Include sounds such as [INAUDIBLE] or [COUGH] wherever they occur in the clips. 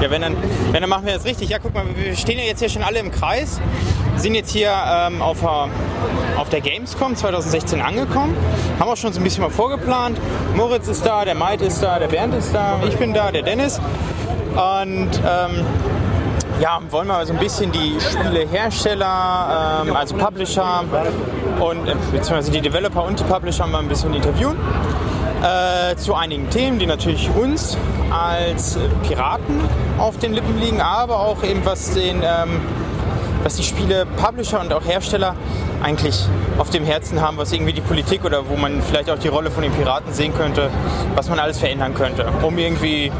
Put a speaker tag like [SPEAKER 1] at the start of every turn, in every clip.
[SPEAKER 1] Ja, wenn dann, wenn dann machen wir das richtig. Ja, guck mal, wir stehen ja jetzt hier schon alle im Kreis, sind jetzt hier ähm, auf, der, auf der Gamescom 2016 angekommen, haben auch schon so ein bisschen mal vorgeplant. Moritz ist da, der Maid ist da, der Bernd ist da, ich bin da, der Dennis. Und ähm, ja, wollen wir so ein bisschen die Spielehersteller, ähm, also Publisher und äh, beziehungsweise die Developer und die Publisher mal ein bisschen interviewen äh, zu einigen Themen, die natürlich uns als Piraten auf den Lippen liegen, aber auch eben was den ähm, was die Spiele Publisher und auch Hersteller eigentlich auf dem Herzen haben, was irgendwie die Politik oder wo man vielleicht auch die Rolle von den Piraten sehen könnte, was man alles verändern könnte, um irgendwie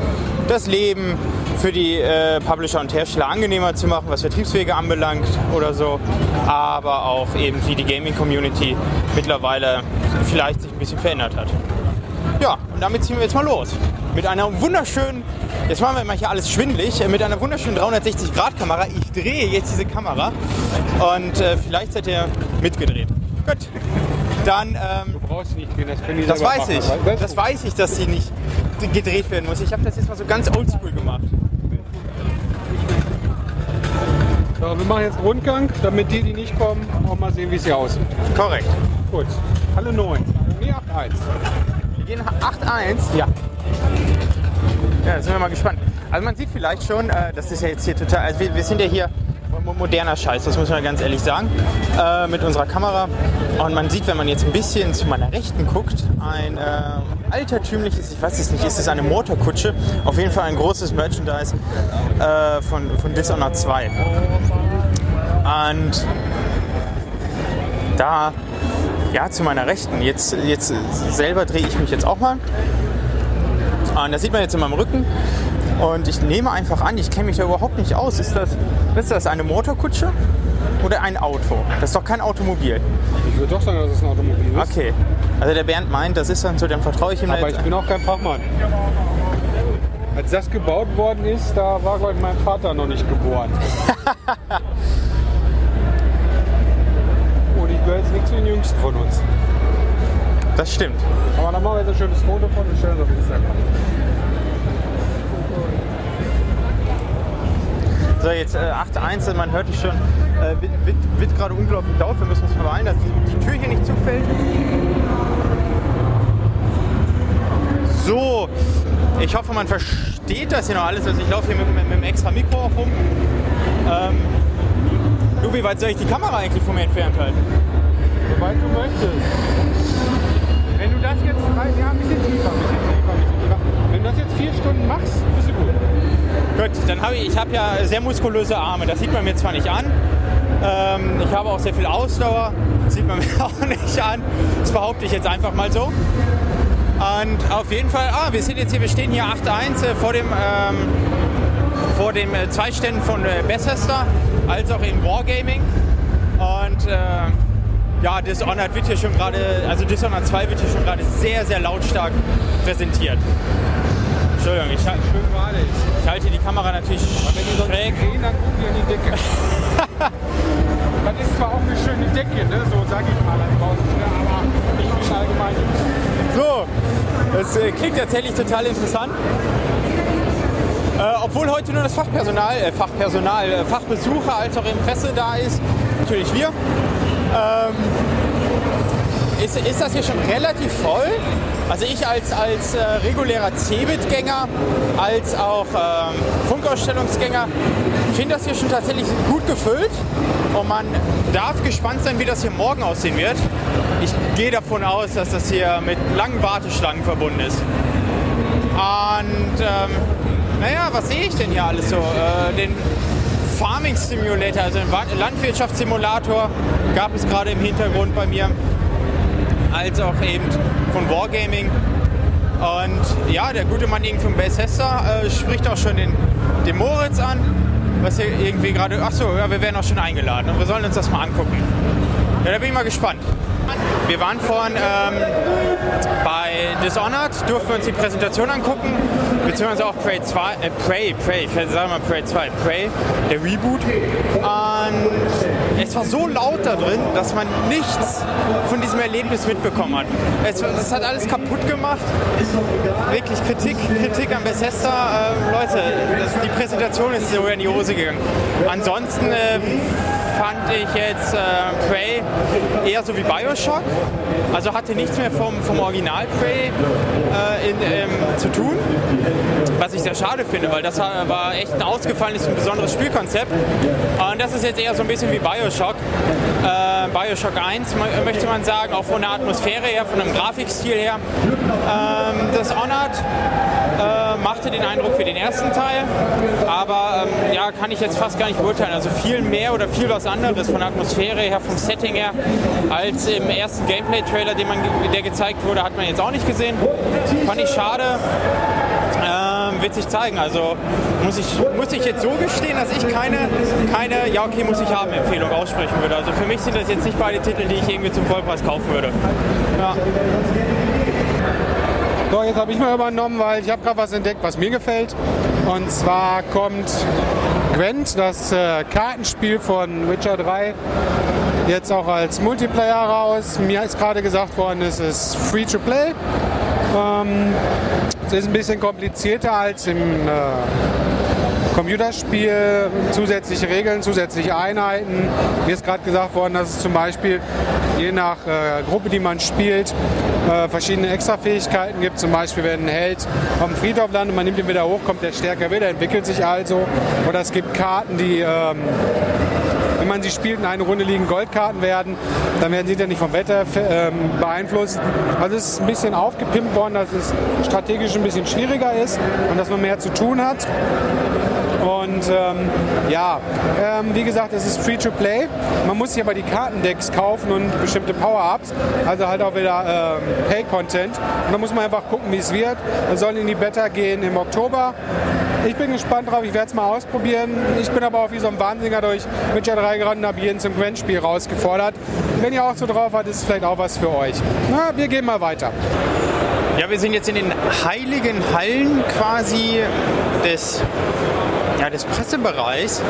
[SPEAKER 1] das Leben für die äh, Publisher und Hersteller angenehmer zu machen, was Vertriebswege anbelangt oder so, aber auch eben wie die Gaming-Community mittlerweile vielleicht sich ein bisschen verändert hat. Ja, und damit ziehen wir jetzt mal los. Mit einer wunderschönen, jetzt machen wir mal hier alles schwindlig, mit einer wunderschönen 360-Grad-Kamera. Ich drehe jetzt diese Kamera und äh, vielleicht seid ihr mitgedreht. Gut. Dann, ähm,
[SPEAKER 2] Du brauchst nicht drehen, das können die
[SPEAKER 1] das weiß
[SPEAKER 2] machen.
[SPEAKER 1] ich.
[SPEAKER 2] Weißt
[SPEAKER 1] Das
[SPEAKER 2] du?
[SPEAKER 1] weiß ich, dass sie nicht gedreht werden muss. Ich habe das jetzt mal so ganz oldschool gemacht.
[SPEAKER 2] So, wir machen jetzt einen Rundgang, damit die, die nicht kommen, auch mal sehen, wie es hier aussieht.
[SPEAKER 1] Korrekt.
[SPEAKER 2] Gut. Halle 9. Nee, 8-1.
[SPEAKER 1] Wir gehen 8-1.
[SPEAKER 2] Ja.
[SPEAKER 1] Ja, sind wir mal gespannt. Also man sieht vielleicht schon, äh, das ist ja jetzt hier total, also wir, wir sind ja hier mo- moderner Scheiß, das muss man ganz ehrlich sagen, äh, mit unserer Kamera. Und man sieht, wenn man jetzt ein bisschen zu meiner Rechten guckt, ein äh, altertümliches, ich weiß es nicht, ist es eine Motorkutsche? Auf jeden Fall ein großes Merchandise äh, von, von Dishonored 2. Und da, ja, zu meiner Rechten, jetzt, jetzt selber drehe ich mich jetzt auch mal. Und das sieht man jetzt in meinem Rücken. Und ich nehme einfach an, ich kenne mich da überhaupt nicht aus. Ist das, ist das eine Motorkutsche oder ein Auto? Das ist doch kein Automobil.
[SPEAKER 2] Ich würde doch sagen, dass es ein Automobil ist.
[SPEAKER 1] Okay. Also der Bernd meint, das ist dann so, dann vertraue ich ihm
[SPEAKER 2] Aber ich bin auch kein Fachmann. Als das gebaut worden ist, da war, glaube ich, mein Vater noch nicht geboren. [LAUGHS] Gehöre jetzt nicht zu den Jüngsten von uns.
[SPEAKER 1] Das stimmt.
[SPEAKER 2] Aber dann machen wir jetzt ein schönes Foto von und stellen das auf Instagram.
[SPEAKER 1] So, jetzt äh, 8.1, man hört es schon, äh, wird, wird, wird gerade unglaublich laut. Wir müssen uns beeilen, dass die, die Tür hier nicht zufällt. So, ich hoffe, man versteht das hier noch alles. Also ich laufe hier mit, mit, mit einem extra Mikro auch rum. Ähm, du, wie weit soll ich die Kamera eigentlich von mir entfernt halten?
[SPEAKER 2] Möchtest. Wenn du das jetzt ja, ein bisschen tiefer, ein bisschen tiefer, ein bisschen tiefer. Wenn du das jetzt vier Stunden machst, bist du gut.
[SPEAKER 1] Gut, dann habe ich, ich habe ja sehr muskulöse Arme. Das sieht man mir zwar nicht an. Ähm, ich habe auch sehr viel Ausdauer. Das sieht man [LAUGHS] mir auch nicht an. Das behaupte ich jetzt einfach mal so. Und auf jeden Fall, ah, wir sind jetzt hier, wir stehen hier 8-1 äh, vor dem, ähm, vor dem äh, zwei Ständen von äh, Bethesda, als auch in Wargaming. Und äh, ja, Dishonored wird hier schon gerade, also Dishonored 2 wird hier schon gerade sehr, sehr lautstark präsentiert. Entschuldigung, ich, hal-
[SPEAKER 2] Schön wahrlich.
[SPEAKER 1] ich halte die Kamera natürlich schräg.
[SPEAKER 2] drehen, dann gucken die an die Decke. [LAUGHS] das ist zwar auch eine schöne Decke, ne? so sage ich mal draußen, ne? aber ich bin allgemein
[SPEAKER 1] So, das äh, klingt tatsächlich total interessant. Äh, obwohl heute nur das Fachpersonal, äh, Fachpersonal, äh, Fachbesucher als auch Presse da ist, natürlich wir. Ähm, ist, ist das hier schon relativ voll? Also ich als, als äh, regulärer Cebit-Gänger, als auch ähm, Funkausstellungsgänger finde das hier schon tatsächlich gut gefüllt und man darf gespannt sein, wie das hier morgen aussehen wird. Ich gehe davon aus, dass das hier mit langen Warteschlangen verbunden ist. Und ähm, naja, was sehe ich denn hier alles so? Äh, den Farming Simulator, also Wa- Landwirtschaftssimulator gab es gerade im Hintergrund bei mir, als auch eben von Wargaming. Und ja, der gute Mann irgendwie von Bethesda äh, spricht auch schon den, den Moritz an, was hier irgendwie gerade, ach so, ja, wir werden auch schon eingeladen und wir sollen uns das mal angucken. Ja, da bin ich mal gespannt. Wir waren vorhin ähm, bei Dishonored, durften uns die Präsentation angucken, beziehungsweise auch Prey 2, äh, Prey, Prey, ich sage mal Prey 2, Prey, der Reboot. Und es war so laut da drin, dass man nichts von diesem Erlebnis mitbekommen hat. Es, es hat alles kaputt gemacht. Wirklich Kritik, Kritik an Bethesda. Äh, Leute, das, die Präsentation ist so in die Hose gegangen. Ansonsten äh, fand ich jetzt äh, Prey eher so wie Bioshock. Also hatte nichts mehr vom, vom Original Prey äh, in, ähm, zu tun. Was ich sehr schade finde, weil das war echt ein ausgefallenes und besonderes Spielkonzept. Und das ist jetzt eher so ein bisschen wie Bioshock. Äh, Bioshock 1 möchte man sagen, auch von der Atmosphäre her, von dem Grafikstil her. Ähm, das Honored machte den Eindruck wie den ersten Teil, aber ähm, ja, kann ich jetzt fast gar nicht beurteilen. Also viel mehr oder viel was anderes von der Atmosphäre her, vom Setting her, als im ersten Gameplay-Trailer, der gezeigt wurde, hat man jetzt auch nicht gesehen. Fand ich schade. Ähm, wird sich zeigen. Also muss ich, muss ich jetzt so gestehen, dass ich keine, keine Ja, okay, muss ich haben Empfehlung aussprechen würde. Also für mich sind das jetzt nicht beide Titel, die ich irgendwie zum Vollpreis kaufen würde. Ja.
[SPEAKER 2] So, jetzt habe ich mal übernommen, weil ich habe gerade was entdeckt, was mir gefällt. Und zwar kommt Gwent, das äh, Kartenspiel von Witcher 3, jetzt auch als Multiplayer raus. Mir ist gerade gesagt worden, es ist free to play. Ähm, es ist ein bisschen komplizierter als im äh, Computerspiel, zusätzliche Regeln, zusätzliche Einheiten. Mir ist gerade gesagt worden, dass es zum Beispiel je nach äh, Gruppe, die man spielt, äh, verschiedene Extrafähigkeiten gibt. Zum Beispiel, wenn ein Held auf dem Friedhof landet, man nimmt ihn wieder hoch, kommt der stärker wieder, entwickelt sich also. Oder es gibt Karten, die ähm, wenn man sie spielt, in eine Runde liegen Goldkarten werden, dann werden sie dann nicht vom Wetter ähm, beeinflusst. Also es ist ein bisschen aufgepimpt worden, dass es strategisch ein bisschen schwieriger ist und dass man mehr zu tun hat. Und ähm, ja, ähm, wie gesagt, es ist free to play. Man muss sich aber die Kartendecks kaufen und bestimmte Power-Ups, also halt auch wieder ähm, Pay-Content. Und da muss man einfach gucken, wie es wird. Man soll in die Beta gehen im Oktober. Ich bin gespannt drauf, ich werde es mal ausprobieren. Ich bin aber auch wie so ein Wahnsinniger durch Witcher 3 gerannt und habe jeden zum Gwent-Spiel rausgefordert. Wenn ihr auch so drauf habt, ist es vielleicht auch was für euch. Na, wir gehen mal weiter.
[SPEAKER 1] Ja, wir sind jetzt in den heiligen Hallen quasi des ja, des Pressebereichs.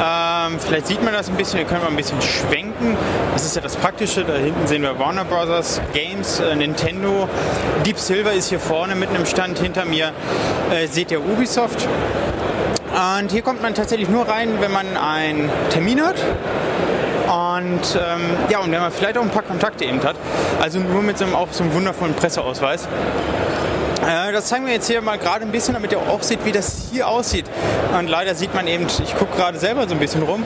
[SPEAKER 1] Ähm, vielleicht sieht man das ein bisschen, wir können mal ein bisschen schwenken. Das ist ja das Praktische. Da hinten sehen wir Warner Bros. Games, äh, Nintendo. Deep Silver ist hier vorne mit einem Stand. Hinter mir äh, seht ihr Ubisoft. Und hier kommt man tatsächlich nur rein, wenn man einen Termin hat. Und ähm, ja, und wenn man vielleicht auch ein paar Kontakte eben hat. Also nur mit so einem, auch so einem wundervollen Presseausweis. Äh, das zeigen wir jetzt hier mal gerade ein bisschen, damit ihr auch seht, wie das hier aussieht. Und leider sieht man eben, ich gucke gerade selber so ein bisschen rum,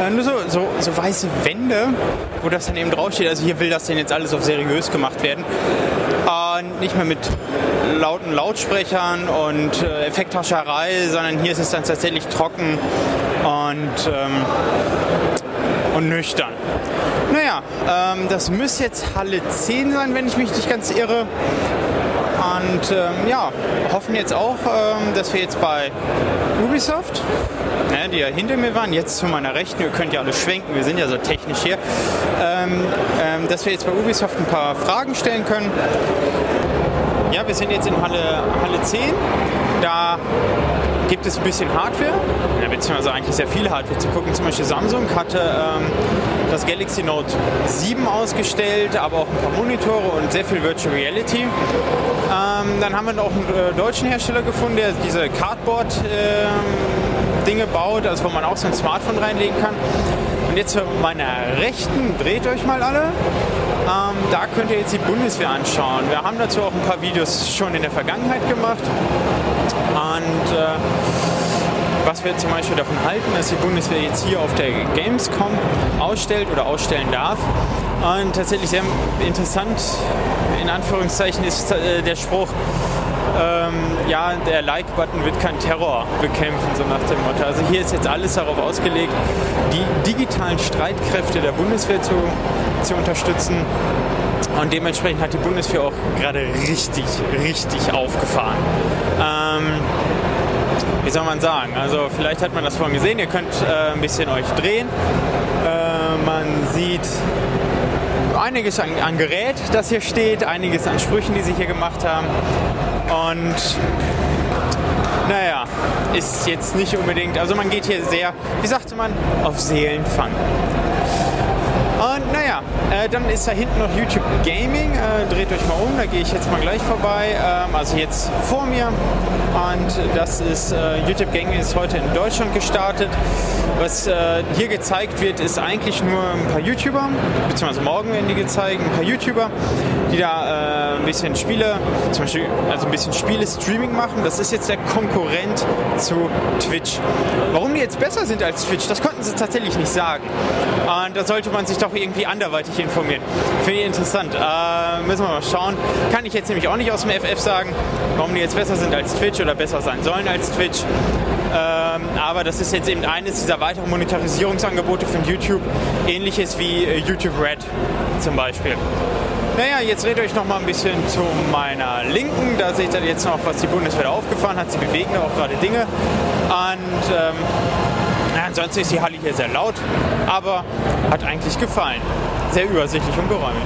[SPEAKER 1] äh, nur so, so, so, weiße Wände, wo das dann eben draufsteht. Also hier will das denn jetzt alles auf seriös gemacht werden. Und nicht mehr mit lauten Lautsprechern und äh, Effekthascherei, sondern hier ist es dann tatsächlich trocken und, ähm, und nüchtern. Naja, ähm, das müsste jetzt Halle 10 sein, wenn ich mich nicht ganz irre. Und ähm, ja, hoffen jetzt auch, ähm, dass wir jetzt bei Ubisoft, ne, die ja hinter mir waren, jetzt zu meiner Rechten, ihr könnt ja alle schwenken, wir sind ja so technisch hier, ähm, ähm dass wir jetzt bei Ubisoft ein paar Fragen stellen können. Ja, wir sind jetzt in Halle, Halle 10. Da gibt es ein bisschen Hardware, beziehungsweise eigentlich sehr viel Hardware zu gucken. Zum Beispiel Samsung hatte ähm, das Galaxy Note 7 ausgestellt, aber auch ein paar Monitore und sehr viel Virtual Reality. Ähm, dann haben wir noch einen äh, deutschen Hersteller gefunden, der diese Cardboard-Dinge ähm, baut, also wo man auch so ein Smartphone reinlegen kann. Und jetzt zu meiner Rechten, dreht euch mal alle. Ähm, da könnt ihr jetzt die Bundeswehr anschauen. Wir haben dazu auch ein paar Videos schon in der Vergangenheit gemacht. Und äh, was wir zum Beispiel davon halten, dass die Bundeswehr jetzt hier auf der Gamescom ausstellt oder ausstellen darf. Und tatsächlich sehr interessant, in Anführungszeichen, ist äh, der Spruch, ähm, ja, der Like-Button wird kein Terror bekämpfen, so nach dem Motto. Also hier ist jetzt alles darauf ausgelegt, die digitalen Streitkräfte der Bundeswehr zu, zu unterstützen. Und dementsprechend hat die Bundeswehr auch gerade richtig, richtig aufgefahren. Ähm, wie soll man sagen? Also vielleicht hat man das vorhin gesehen, ihr könnt äh, ein bisschen euch drehen. Äh, man sieht einiges an, an, Gerät, das hier steht, einiges an Sprüchen, die sie hier gemacht haben. Und naja, ist jetzt nicht unbedingt, also man geht hier sehr, wie sagte man, auf Seelenfang. Und naja, äh, dann ist da hinten noch YouTube Gaming. Äh, dreht euch mal um, da gehe ich jetzt mal gleich vorbei. Ähm, also jetzt vor mir. Und das ist äh, YouTube Gaming ist heute in Deutschland gestartet. Was äh, hier gezeigt wird, ist eigentlich nur ein paar YouTuber, beziehungsweise morgen werden die gezeigt, ein paar YouTuber, die da äh, ein bisschen Spiele, zum Beispiel also ein bisschen Spiele-Streaming machen. Das ist jetzt der Konkurrent zu Twitch. Warum die jetzt besser sind als Twitch, das konnten sie tatsächlich nicht sagen. Und da sollte man sich doch irgendwie anderweitig informieren. Finde ich interessant. Äh, müssen wir mal schauen. Kann ich jetzt nämlich auch nicht aus dem FF sagen, warum die jetzt besser sind als Twitch oder besser sein sollen als Twitch. Ähm, aber das ist jetzt eben eines dieser weiteren Monetarisierungsangebote von YouTube. Ähnliches wie äh, YouTube Red zum Beispiel. Naja, jetzt redet euch noch mal ein bisschen zu meiner Linken. Da seht ihr jetzt noch, was die Bundeswehr aufgefahren hat. Sie bewegen da auch gerade Dinge. Und ähm, ansonsten ist die Halle hier sehr laut, aber hat eigentlich gefallen. Sehr übersichtlich und geräumig.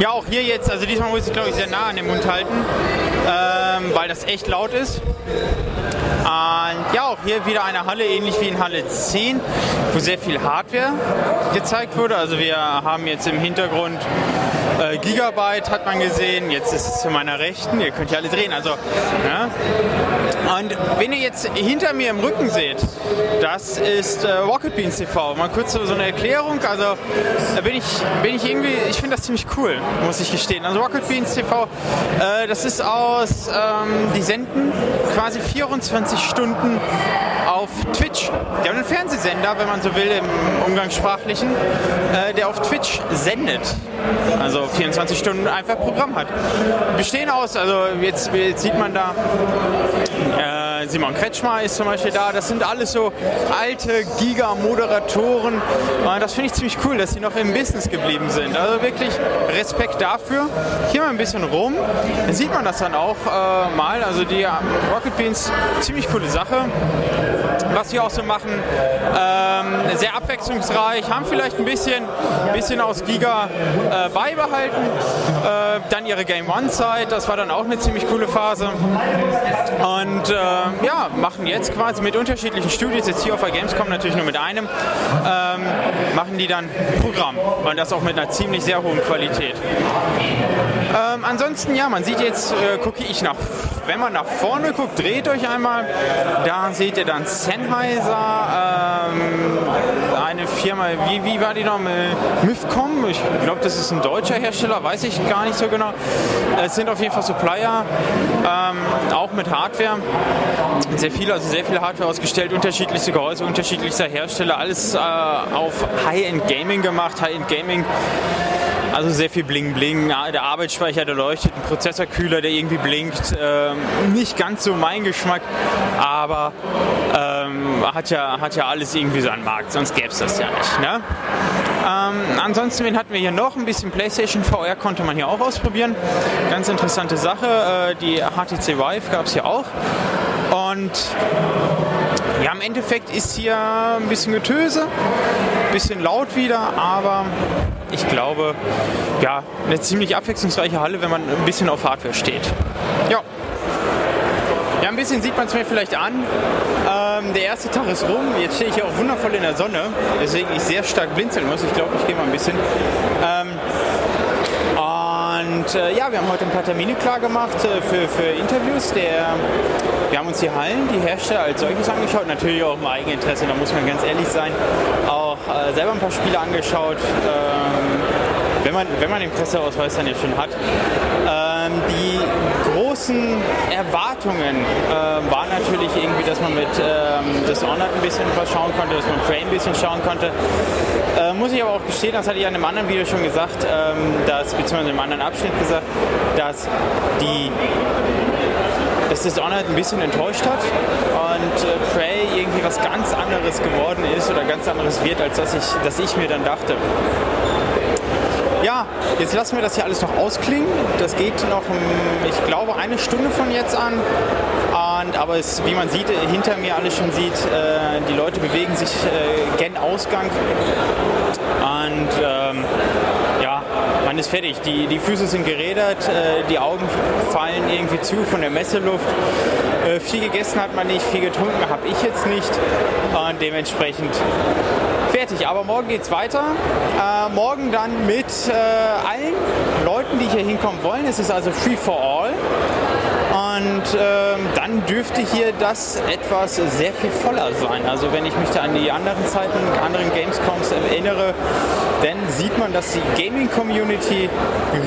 [SPEAKER 1] Ja, auch hier jetzt, also diesmal muss ich glaube ich sehr nah an den Mund halten, ähm, weil das echt laut ist. Und ja, auch hier wieder eine Halle, ähnlich wie in Halle 10, wo sehr viel Hardware gezeigt wurde. Also wir haben jetzt im Hintergrund äh, Gigabyte, hat man gesehen. Jetzt ist es zu meiner Rechten. Ihr könnt ja alle drehen. Also, ja. Und wenn ihr jetzt hinter mir im Rücken seht, das ist äh, Rocket Beans TV. Mal kurz so, so eine Erklärung. Also da bin ich, bin ich irgendwie, ich finde das ziemlich cool, muss ich gestehen. Also Rocket Beans TV, äh, das ist aus, ähm, die senden quasi 24 Stunden auf Twitch. Die haben einen Fernsehsender, wenn man so will, im Umgangssprachlichen, äh, der auf Twitch sendet. Also 24 Stunden einfach Programm hat. Bestehen aus, also jetzt, jetzt sieht man da, äh, Simon Kretschmer ist zum Beispiel da. Das sind alles so alte Giga-Moderatoren. Äh, das finde ich ziemlich cool, dass sie noch im Business geblieben sind. Also wirklich Respekt dafür. Hier mal ein bisschen rum. Da sieht man das dann auch äh, mal. Also die Rocket Beans, ziemlich coole Sache was sie auch so machen. Ähm, sehr abwechslungsreich, haben vielleicht ein bisschen, bisschen aus Giga äh, beibehalten. Äh, dann ihre Game One-Zeit, das war dann auch eine ziemlich coole Phase. Und äh, ja, machen jetzt quasi mit unterschiedlichen Studios, jetzt hier auf der Gamescom natürlich nur mit einem, ähm, machen die dann Programm. Und das auch mit einer ziemlich sehr hohen Qualität. Ähm, ansonsten, ja, man sieht jetzt, äh, gucke ich nach, wenn man nach vorne guckt, dreht euch einmal, da seht ihr dann Sennheiser, ähm, eine Firma, wie, wie war die noch? Mifcom, ich glaube, das ist ein deutscher Hersteller, weiß ich gar nicht so genau. Es sind auf jeden Fall Supplier, ähm, auch mit Hardware. Sehr viel, also sehr viel Hardware ausgestellt, unterschiedlichste Gehäuse, unterschiedlichster Hersteller, alles äh, auf High-End Gaming gemacht. High-End Gaming also sehr viel Bling Bling, der Arbeitsspeicher, der leuchtet, ein Prozessorkühler, der irgendwie blinkt. Ähm, nicht ganz so mein Geschmack, aber ähm, hat, ja, hat ja alles irgendwie so einen Markt, sonst gäbe es das ja nicht. Ne? Ähm, ansonsten, wen hatten wir hier noch? Ein bisschen PlayStation VR konnte man hier auch ausprobieren. Ganz interessante Sache. Äh, die HTC Vive gab es hier auch. Und ja, im Endeffekt ist hier ein bisschen Getöse, ein bisschen laut wieder, aber ich glaube, ja, eine ziemlich abwechslungsreiche Halle, wenn man ein bisschen auf Hardware steht. Ja. Ja, ein bisschen sieht man es mir vielleicht an. Ähm, der erste Tag ist rum. Jetzt stehe ich hier auch wundervoll in der Sonne, weswegen ich sehr stark blinzeln muss. Ich glaube, ich gehe mal ein bisschen. Ähm, und äh, ja, wir haben heute ein paar Termine klar gemacht äh, für, für Interviews. Der, wir haben uns die Hallen, die Hersteller als solches angeschaut, natürlich auch im Eigeninteresse, da muss man ganz ehrlich sein. Auch äh, selber ein paar Spiele angeschaut, ähm, wenn, man, wenn man den Presseausweis dann ja schon hat. Ähm, die großen Erwartungen äh, waren natürlich irgendwie, dass man mit ähm, Dishonored ein bisschen was schauen konnte, dass man Prey ein bisschen schauen konnte. Äh, muss ich aber auch gestehen, das hatte ich in einem anderen Video schon gesagt, ähm, dass, beziehungsweise in einem anderen Abschnitt gesagt, dass die dass Dishonored ein bisschen enttäuscht hat und äh, Prey irgendwie was ganz anderes geworden ist oder ganz anderes wird, als dass ich, dass ich mir dann dachte. Ja, jetzt lassen wir das hier alles noch ausklingen. Das geht noch, ich glaube, eine Stunde von jetzt an. Und, aber es, wie man sieht, hinter mir alles schon sieht, äh, die Leute bewegen sich äh, gen Ausgang. Und ähm, man ist fertig. Die, die Füße sind gerädert, äh, die Augen fallen irgendwie zu von der Messeluft. Äh, viel gegessen hat man nicht, viel getrunken habe ich jetzt nicht. Und dementsprechend fertig. Aber morgen geht es weiter. Äh, morgen dann mit äh, allen Leuten, die hier hinkommen wollen. Es ist also free for all. Und ähm, dann dürfte hier das etwas sehr viel voller sein. Also wenn ich mich da an die anderen Zeiten, anderen Gamescoms erinnere, dann sieht man, dass die Gaming-Community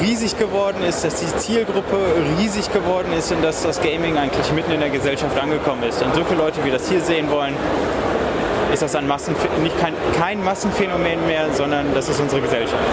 [SPEAKER 1] riesig geworden ist, dass die Zielgruppe riesig geworden ist und dass das Gaming eigentlich mitten in der Gesellschaft angekommen ist. Und so viele Leute, wie das hier sehen wollen, ist das ein Massen, nicht kein, kein Massenphänomen mehr, sondern das ist unsere Gesellschaft.